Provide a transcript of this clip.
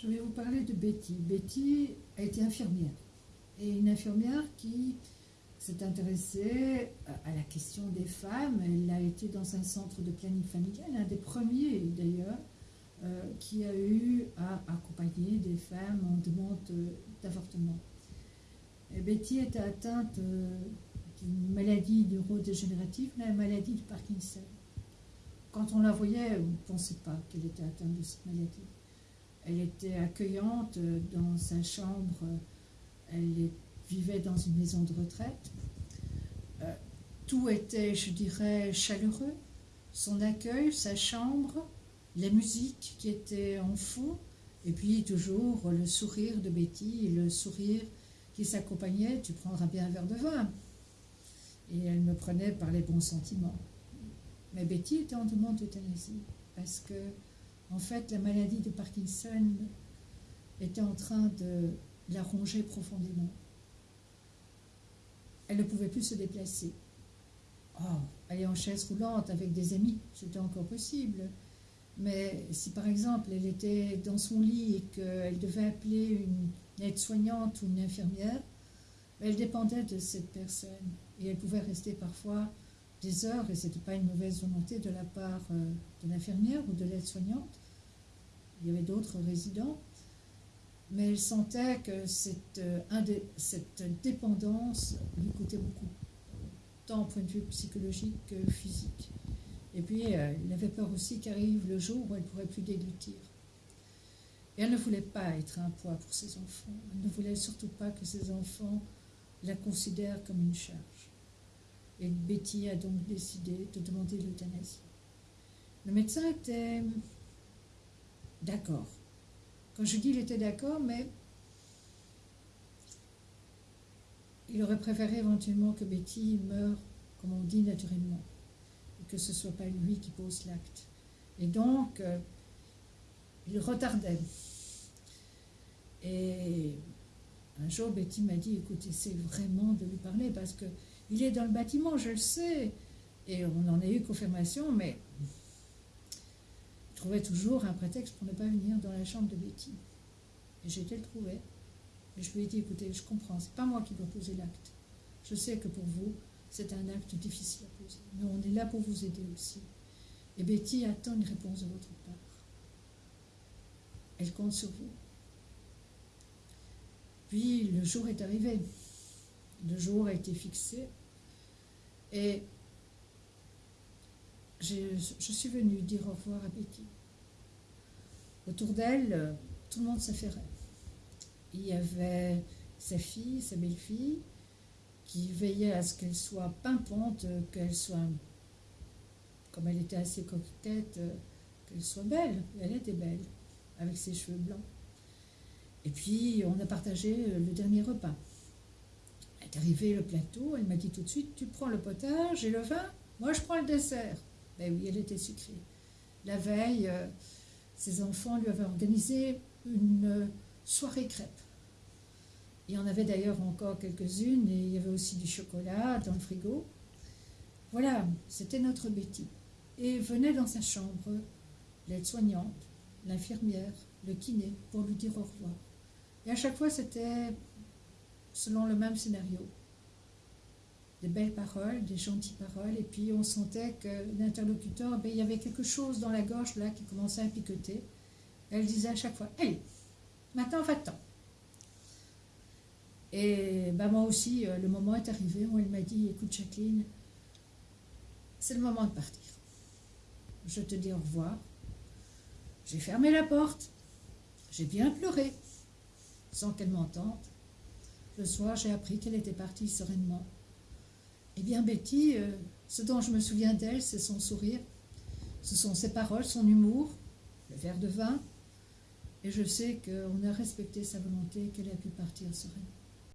Je vais vous parler de Betty. Betty a été infirmière. Et une infirmière qui s'est intéressée à la question des femmes. Elle a été dans un centre de planning familial, un des premiers d'ailleurs, euh, qui a eu à accompagner des femmes en demande d'avortement. Betty était atteinte euh, d'une maladie neurodégénérative, la maladie de Parkinson. Quand on la voyait, on ne pensait pas qu'elle était atteinte de cette maladie. Elle était accueillante euh, dans sa chambre, elle vivait dans une maison de retraite. Euh, tout était, je dirais, chaleureux. Son accueil, sa chambre, la musique qui était en fond, et puis toujours le sourire de Betty, le sourire qui s'accompagnait, tu prendras bien un verre de vin. Et elle me prenait par les bons sentiments. Mais Betty était en demande d'euthanasie, parce que en fait, la maladie de Parkinson était en train de la ronger profondément. Elle ne pouvait plus se déplacer. Oh, aller en chaise roulante avec des amis, c'était encore possible. Mais si par exemple elle était dans son lit et qu'elle devait appeler une aide-soignante ou une infirmière, elle dépendait de cette personne. Et elle pouvait rester parfois des heures, et ce n'était pas une mauvaise volonté de la part euh, de l'infirmière ou de l'aide-soignante. Il y avait d'autres résidents, mais elle sentait que cette, euh, cette dépendance lui coûtait beaucoup, tant au point de vue psychologique que physique. Et puis, euh, elle avait peur aussi qu'arrive le jour où elle ne pourrait plus déglutir. Et elle ne voulait pas être un poids pour ses enfants. Elle ne voulait surtout pas que ses enfants la considèrent comme une charge. Et Betty a donc décidé de demander l'euthanasie. Le médecin était d'accord. Quand je dis il était d'accord, mais il aurait préféré éventuellement que Betty meure, comme on dit, naturellement, et que ce ne soit pas lui qui pose l'acte. Et donc, euh, il retardait. Et un jour, Betty m'a dit, écoute, essaie vraiment de lui parler parce que il est dans le bâtiment, je le sais. Et on en a eu confirmation, mais il trouvait toujours un prétexte pour ne pas venir dans la chambre de Betty. Et été le trouver. Et je lui ai dit, écoutez, je comprends, c'est pas moi qui dois poser l'acte. Je sais que pour vous, c'est un acte difficile à poser. Mais on est là pour vous aider aussi. Et Betty attend une réponse de votre part. Elle compte sur vous. Puis le jour est arrivé. Le jour a été fixé. Et je suis venue dire au revoir à Betty. Autour d'elle, tout le monde s'affairait. Il y avait sa fille, sa belle-fille, qui veillait à ce qu'elle soit pimpante, qu'elle soit, comme elle était assez coquette, qu'elle soit belle. Elle était belle, avec ses cheveux blancs. Et puis, on a partagé le dernier repas est arrivé le plateau, elle m'a dit tout de suite, tu prends le potage et le vin, moi je prends le dessert. Ben oui, elle était sucrée. La veille, euh, ses enfants lui avaient organisé une soirée crêpe. Il y en avait d'ailleurs encore quelques-unes et il y avait aussi du chocolat dans le frigo. Voilà, c'était notre Betty. Et venait dans sa chambre l'aide-soignante, l'infirmière, le kiné pour lui dire au revoir. Et à chaque fois, c'était selon le même scénario. Des belles paroles, des gentilles paroles, et puis on sentait que l'interlocuteur, ben, il y avait quelque chose dans la gorge là qui commençait à picoter. Elle disait à chaque fois, allez, maintenant va-t'en. Et ben, moi aussi, euh, le moment est arrivé où elle m'a dit, écoute Jacqueline, c'est le moment de partir. Je te dis au revoir. J'ai fermé la porte. J'ai bien pleuré, sans qu'elle m'entende. Le soir, j'ai appris qu'elle était partie sereinement. Eh bien, Betty, euh, ce dont je me souviens d'elle, c'est son sourire. Ce sont ses paroles, son humour, le verre de vin. Et je sais qu'on a respecté sa volonté, qu'elle a pu partir sereinement.